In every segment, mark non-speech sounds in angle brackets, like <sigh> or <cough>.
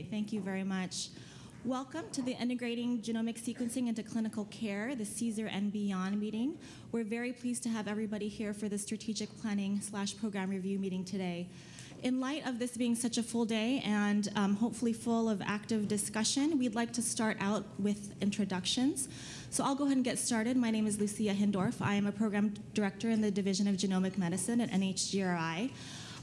right, thank you very much. Welcome to the Integrating Genomic Sequencing into Clinical Care, the CSER and Beyond meeting. We're very pleased to have everybody here for the strategic planning slash program review meeting today. In light of this being such a full day and um, hopefully full of active discussion, we'd like to start out with introductions. So I'll go ahead and get started. My name is Lucia Hindorf. I am a program director in the Division of Genomic Medicine at NHGRI.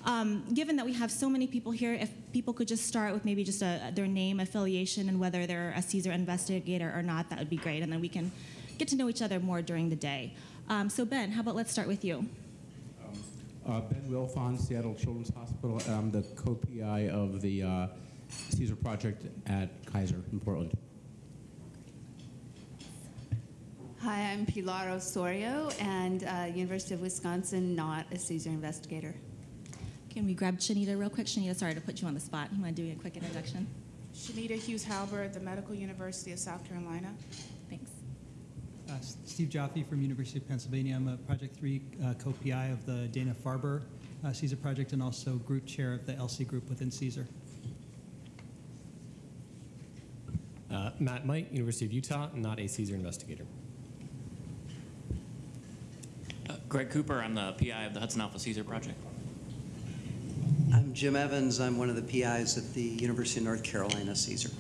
Um, given that we have so many people here, if people could just start with maybe just a, their name, affiliation, and whether they're a CSER investigator or not, that would be great. And then we can get to know each other more during the day. Um, so Ben, how about let's start with you? Uh, ben Wilfond, Seattle Children's Hospital. I'm the co-PI of the uh, CSER project at Kaiser in Portland. Hi, I'm Pilar Ossorio, and uh, University of Wisconsin, not a CSER investigator. Can we grab Shanita real quick? Shanita, sorry to put you on the spot. You mind doing a quick introduction? Chanita Hughes Halbert, the Medical University of South Carolina. Thanks. Uh, Steve Joffe from University of Pennsylvania. I'm a Project 3 uh, co-PI of the Dana-Farber uh, CSER project and also group chair of the ELSI group within CSER. Uh, Matt Might, University of Utah, not a CSER investigator. Uh, Greg Cooper, I'm the PI of the Hudson Alpha CSER project. I'm Jim Evans. I'm one of the PIs at the University of North Carolina CSER.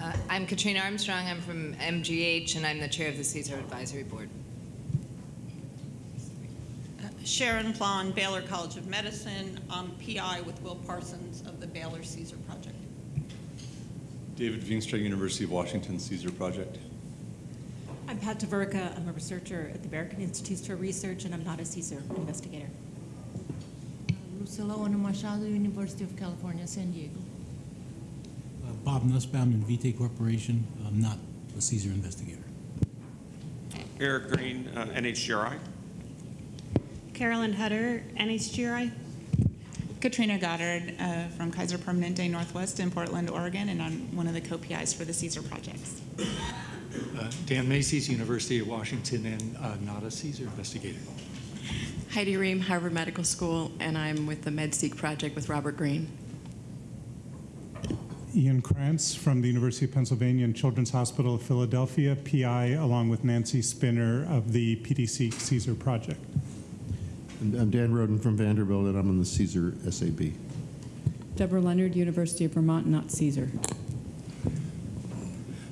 Uh, I'm Katrina Armstrong. I'm from MGH, and I'm the chair of the CSER Advisory Board. Sharon Plon, Baylor College of Medicine. I'm PI with Will Parsons of the Baylor CSER Project. David Veenstra, University of Washington CSER Project. I'm Pat Deverka. I'm a researcher at the American Institutes for Research, and I'm not a CSER investigator. Lucila Ohno Machado, University of California, San Diego. Uh, Bob Nussbaum, Invitae Corporation. I'm not a CSER investigator. Eric Green, uh, NHGRI. Carolyn Hutter, NHGRI. Katrina Goddard uh, from Kaiser Permanente Northwest in Portland, Oregon, and I'm one of the co-PIs for the CSER projects. Uh, Dan Masys, University of Washington, and uh, not a CSER investigator. Heidi Rehm, Harvard Medical School, and I'm with the MedSeq project with Robert Green. Ian Krantz from the University of Pennsylvania and Children's Hospital of Philadelphia, PI, along with Nancy Spinner of the PDC CSER project. And I'm Dan Roden from Vanderbilt, and I'm on the CSER SAB. Deborah Leonard, University of Vermont, not CSER.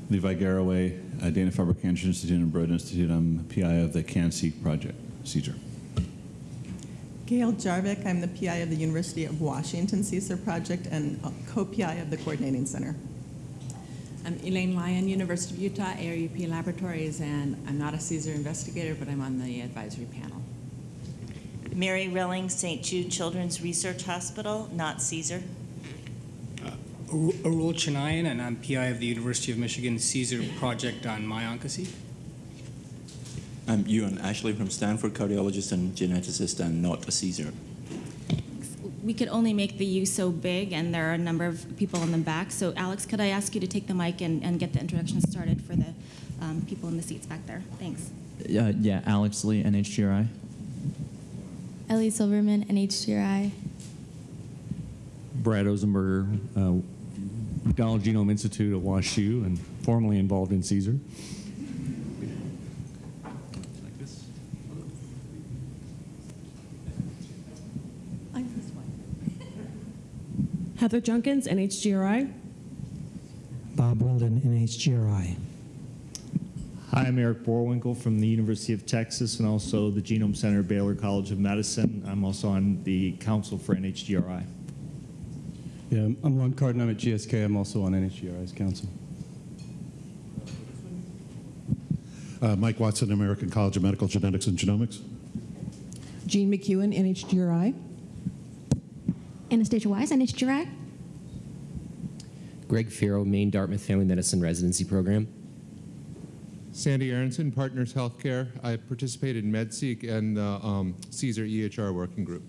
Levi Garraway, uh, Dana-Farber Cancer Institute and Broad Institute. I'm PI of the CanSeq project, CSER. Gail Jarvik, I'm the PI of the University of Washington CSER project and co-PI of the Coordinating Center. I'm Elaine Lyon, University of Utah, ARUP Laboratories, and I'm not a CSER investigator, but I'm on the advisory panel. Mary Relling, St. Jude Children's Research Hospital, not CSER. Uh, Arul Chinnaiyan, and I'm PI of the University of Michigan CSER project on MyOncoSeq. I'm Euan Ashley from Stanford, cardiologist and geneticist, and not a CSER. We could only make the U so big, and there are a number of people in the back. So, Alex, could I ask you to take the mic and, and get the introduction started for the um, people in the seats back there? Thanks. Uh, yeah, Alex Lee, NHGRI. Ellie Silverman, NHGRI. Brad Ozenberger, uh, McDonnell Genome Institute at WashU, and formerly involved in CSER. Heather Junkins, NHGRI. Bob Wildin, NHGRI. Hi, I'm Eric Boerwinkle from the University of Texas and also the Genome Center, Baylor College of Medicine. I'm also on the council for NHGRI. Yeah, I'm Lon Cardon. I'm at GSK. I'm also on NHGRI's council. Uh, Mike Watson, American College of Medical Genetics and Genomics. Jean McEwen, NHGRI. Anastasia Wise, NHGRI. Greg Feero, Maine Dartmouth Family Medicine Residency Program. Sandy Aronson, Partners Healthcare. I participated in MedSeq and the um, CSER EHR working group.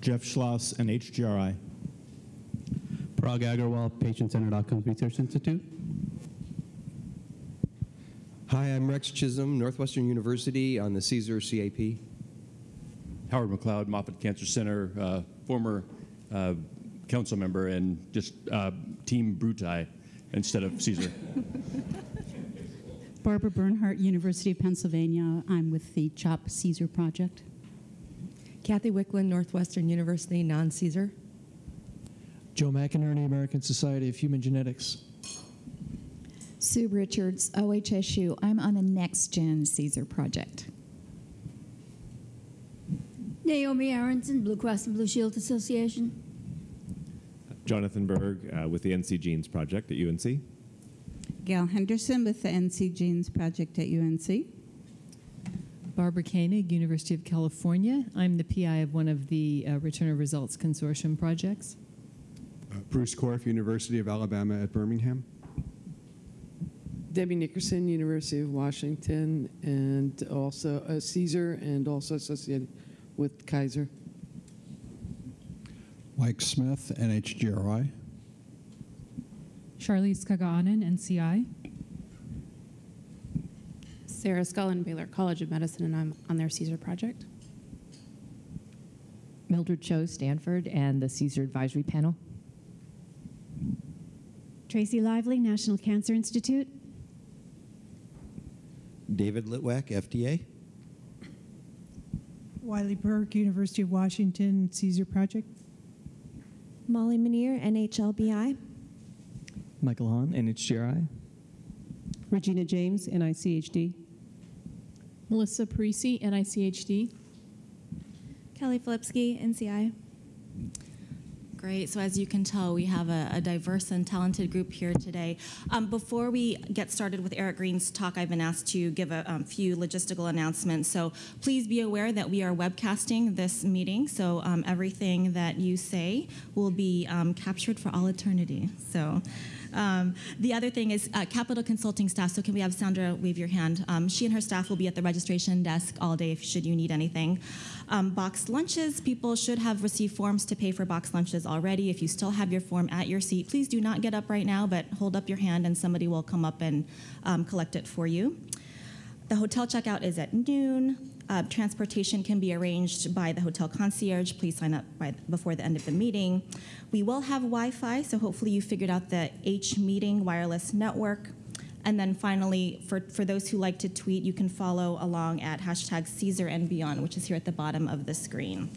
Jeff Schloss, NHGRI. Parag Agarwal, Patient-Centered Outcomes Research Institute. Hi, I'm Rex Chisholm, Northwestern University on the CSER CAP. Howard McLeod, Moffitt Cancer Center, uh, former uh, council member and just uh, Team Brutai instead of Caesar. <laughs> Barbara Bernhardt, University of Pennsylvania. I'm with the CHOP CSER project. Kathy Wicklund, Northwestern University, non-CSER. Joe McInerney, American Society of Human Genetics. Sue Richards, OHSU. I'm on the Next Gen CSER project. Naomi Aronson, Blue Cross and Blue Shield Association. Jonathan Berg uh, with the NC Genes Project at UNC. Gail Henderson with the NC Genes Project at UNC. Barbara Koenig, University of California. I'm the PI of one of the uh, Return of Results Consortium projects. Uh, Bruce Korf, University of Alabama at Birmingham. Debbie Nickerson, University of Washington, and also uh, CSER, and also associated with Kaiser. Mike Smith, NHGRI. Charlize Kagaanen, NCI. Sarah Scollon, Baylor College of Medicine, and I'm on their CSER project. Mildred Cho, Stanford, and the CSER Advisory Panel. Tracy Lively, National Cancer Institute. David Litwack, FDA. Wylie Burke, University of Washington, CSER Project. Molly Manier, NHLBI. Michael Hahn, NHGRI. Regina James, NICHD. Melissa Parisi, NICHD. Kelly Filipski, NCI. Great. So as you can tell, we have a, a diverse and talented group here today. Um, before we get started with Eric Green's talk, I've been asked to give a um, few logistical announcements. So please be aware that we are webcasting this meeting. So um, everything that you say will be um, captured for all eternity. So. Um, the other thing is uh, Capital Consulting staff. So can we have Sandra wave your hand? Um, she and her staff will be at the registration desk all day if should you need anything. Um, boxed lunches. People should have received forms to pay for boxed lunches already. If you still have your form at your seat, please do not get up right now, but hold up your hand and somebody will come up and um, collect it for you. The hotel checkout is at noon. Uh, transportation can be arranged by the hotel concierge. Please sign up by, before the end of the meeting. We will have Wi-Fi, so hopefully you figured out the H meeting wireless network. And then finally, for, for those who like to tweet, you can follow along at hashtag CSER and Beyond, which is here at the bottom of the screen.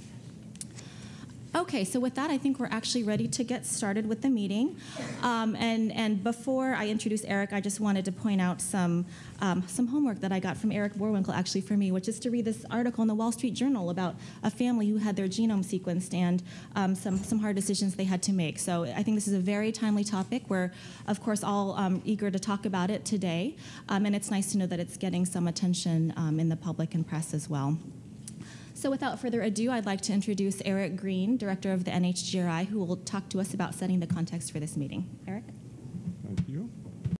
Okay, so with that, I think we're actually ready to get started with the meeting. Um, and, and before I introduce Eric, I just wanted to point out some, um, some homework that I got from Eric Boerwinkle, actually for me, which is to read this article in the Wall Street Journal about a family who had their genome sequenced and um, some, some hard decisions they had to make. So I think this is a very timely topic. We're, of course, all um, eager to talk about it today. Um, and it's nice to know that it's getting some attention um, in the public and press as well. So without further ado, I'd like to introduce Eric Green, Director of the NHGRI, who will talk to us about setting the context for this meeting. Eric?